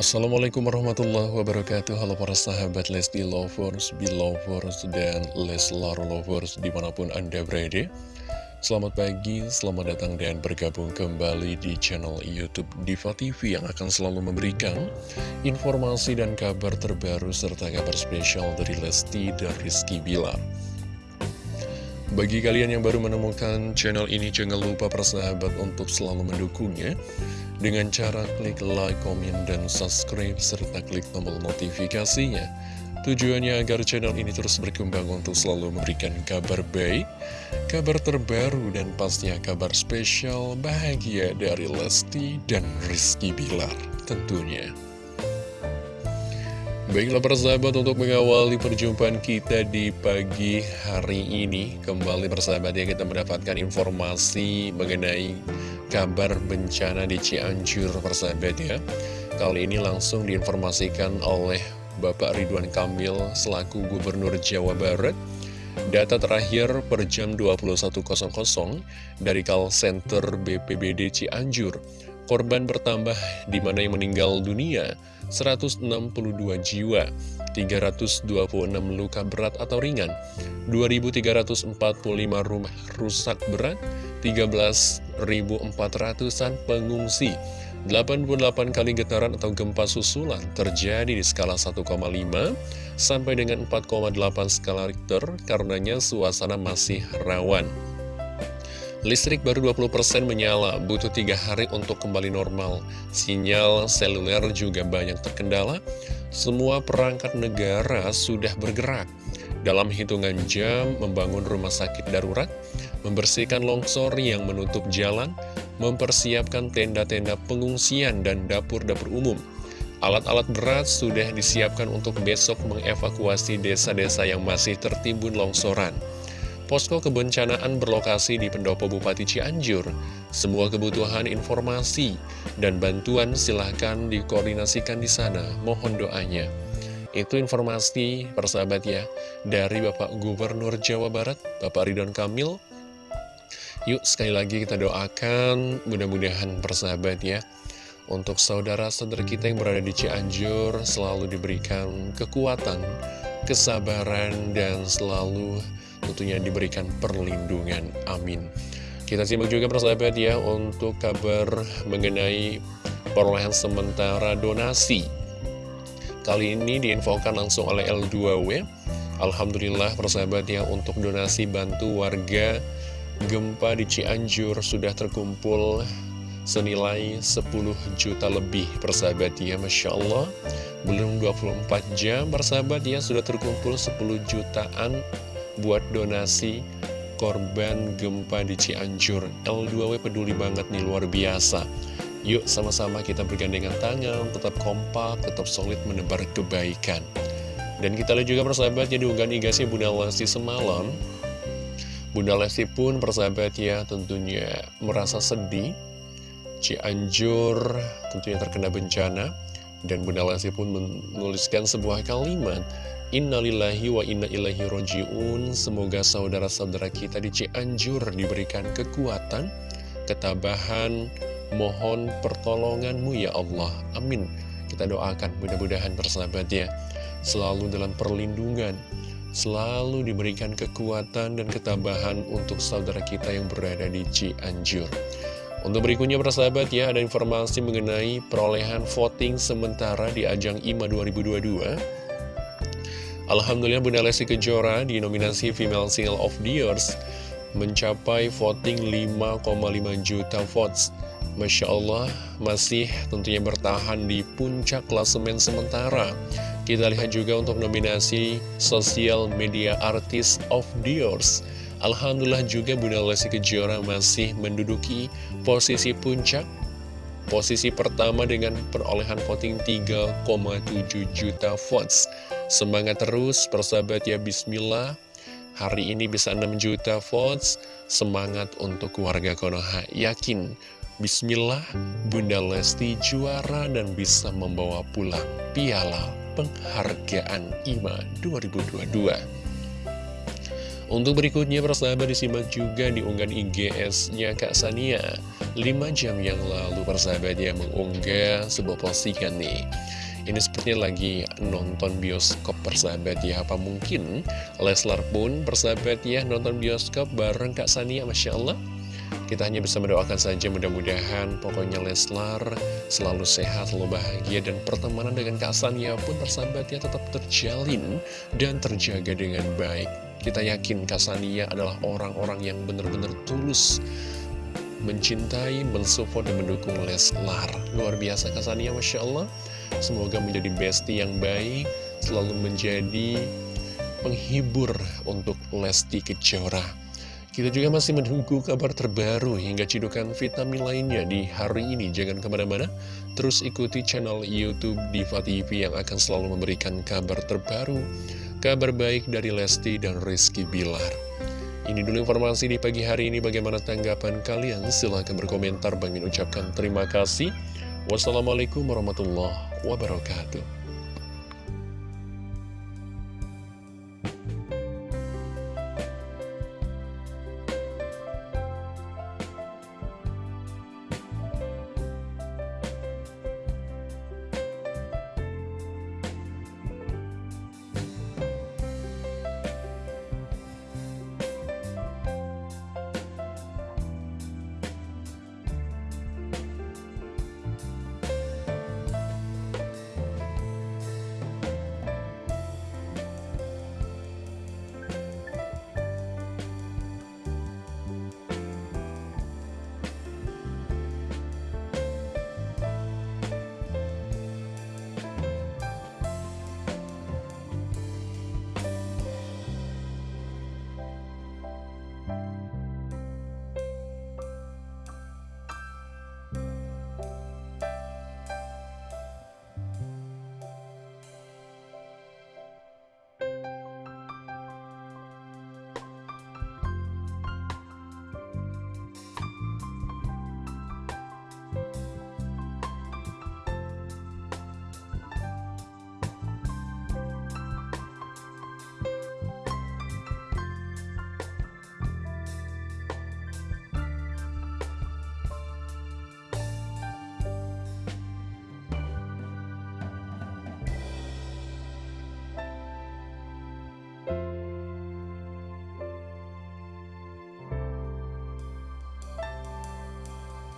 Assalamualaikum warahmatullahi wabarakatuh. Halo para sahabat Lesti Lovers, Belovers, dan Leslar Lovers di mana pun Anda berada. Selamat pagi, selamat datang dan bergabung kembali di channel Youtube Diva TV Yang akan selalu memberikan informasi dan kabar terbaru serta kabar spesial dari Lesti dan Rizky Bilar. Bagi kalian yang baru menemukan channel ini, jangan lupa persahabat untuk selalu mendukungnya dengan cara klik like, komen, dan subscribe, serta klik tombol notifikasinya. Tujuannya agar channel ini terus berkembang untuk selalu memberikan kabar baik, kabar terbaru, dan pastinya kabar spesial bahagia dari Lesti dan Rizky Bilar tentunya. Baiklah persahabat untuk mengawali perjumpaan kita di pagi hari ini Kembali persahabat ya kita mendapatkan informasi mengenai kabar bencana di Cianjur persahabat ya. Kali ini langsung diinformasikan oleh Bapak Ridwan Kamil selaku Gubernur Jawa Barat. Data terakhir per jam 21.00 dari call center BPBD Cianjur. Korban bertambah di mana yang meninggal dunia 162 jiwa, 326 luka berat atau ringan, 2.345 rumah rusak berat, 13.400an pengungsi, 88 kali getaran atau gempa susulan terjadi di skala 1,5 sampai dengan 4,8 skala Richter karenanya suasana masih rawan. Listrik baru 20% menyala, butuh tiga hari untuk kembali normal. Sinyal seluler juga banyak terkendala. Semua perangkat negara sudah bergerak. Dalam hitungan jam, membangun rumah sakit darurat, membersihkan longsor yang menutup jalan, mempersiapkan tenda-tenda pengungsian dan dapur-dapur umum. Alat-alat berat sudah disiapkan untuk besok mengevakuasi desa-desa yang masih tertimbun longsoran. Posko kebencanaan berlokasi di Pendopo Bupati Cianjur. Semua kebutuhan informasi dan bantuan silahkan dikoordinasikan di sana. Mohon doanya. Itu informasi persahabat ya dari Bapak Gubernur Jawa Barat, Bapak Ridwan Kamil. Yuk sekali lagi kita doakan mudah-mudahan persahabat ya untuk saudara-saudara kita yang berada di Cianjur selalu diberikan kekuatan, kesabaran, dan selalu tentunya diberikan perlindungan. Amin. Kita simak juga persahabat ya untuk kabar mengenai perolehan sementara donasi. Kali ini diinfokan langsung oleh L2W. Alhamdulillah persahabat ya untuk donasi bantu warga gempa di Cianjur sudah terkumpul senilai 10 juta lebih persahabat ya Masya Allah belum 24 jam persahabat ya sudah terkumpul 10 jutaan buat donasi korban gempa di Cianjur. L2W peduli banget nih, luar biasa. Yuk sama-sama kita bergandengan tangan, tetap kompak, tetap solid menebar kebaikan. Dan kita lihat juga persahabat ya diunggah igasnya Bunda Lesti semalam. Bunda Lesti pun persahabat ya tentunya merasa sedih. Cianjur tentunya terkena bencana. Dan Bunda Lesti pun menuliskan sebuah kalimat Innalillahi wa inna ilaihi roji'un Semoga saudara-saudara kita di Cianjur diberikan kekuatan, ketabahan, mohon pertolonganmu ya Allah. Amin. Kita doakan mudah-mudahan persahabat ya, selalu dalam perlindungan, selalu diberikan kekuatan dan ketabahan untuk saudara kita yang berada di Cianjur. Untuk berikutnya persahabat ya, ada informasi mengenai perolehan voting sementara di ajang IMA 2022 Alhamdulillah Bunda Lesti Kejora di nominasi Female Single of the Years mencapai voting 5,5 juta votes. Masya Allah masih tentunya bertahan di puncak klasemen sementara. Kita lihat juga untuk nominasi Social Media Artist of the Years. Alhamdulillah juga Bunda Lesti Kejora masih menduduki posisi puncak Posisi pertama dengan perolehan voting 3,7 juta votes. Semangat terus, persahabat ya, bismillah. Hari ini bisa 6 juta votes. Semangat untuk keluarga Konoha. Yakin, bismillah, Bunda Lesti juara dan bisa membawa pulang piala penghargaan IMA 2022. Untuk berikutnya persahabat disimak juga di unggahan IGS-nya Kak Sania. 5 jam yang lalu persahabat ya mengunggah sebuah postingan nih. Ini sepertinya lagi nonton bioskop persahabat ya. Apa mungkin Leslar pun persahabat ya nonton bioskop bareng Kak Sania Masya Allah kita hanya bisa mendoakan saja mudah-mudahan pokoknya Leslar selalu sehat, selalu bahagia dan pertemanan dengan Kak Sania pun persahabatnya tetap terjalin dan terjaga dengan baik. Kita yakin Kasania adalah orang-orang yang benar-benar tulus mencintai, mensupport, dan mendukung Leslar. Luar biasa Kasania, Masya Allah. Semoga menjadi bestie yang baik, selalu menjadi penghibur untuk Lesti Kejora. Kita juga masih menunggu kabar terbaru hingga cidukan vitamin lainnya di hari ini. Jangan ke mana-mana, terus ikuti channel Youtube Diva TV yang akan selalu memberikan kabar terbaru Kabar baik dari Lesti dan Rizky Bilar. Ini dulu informasi di pagi hari ini. Bagaimana tanggapan kalian? Silahkan berkomentar. Bang ucapkan terima kasih. Wassalamualaikum warahmatullahi wabarakatuh.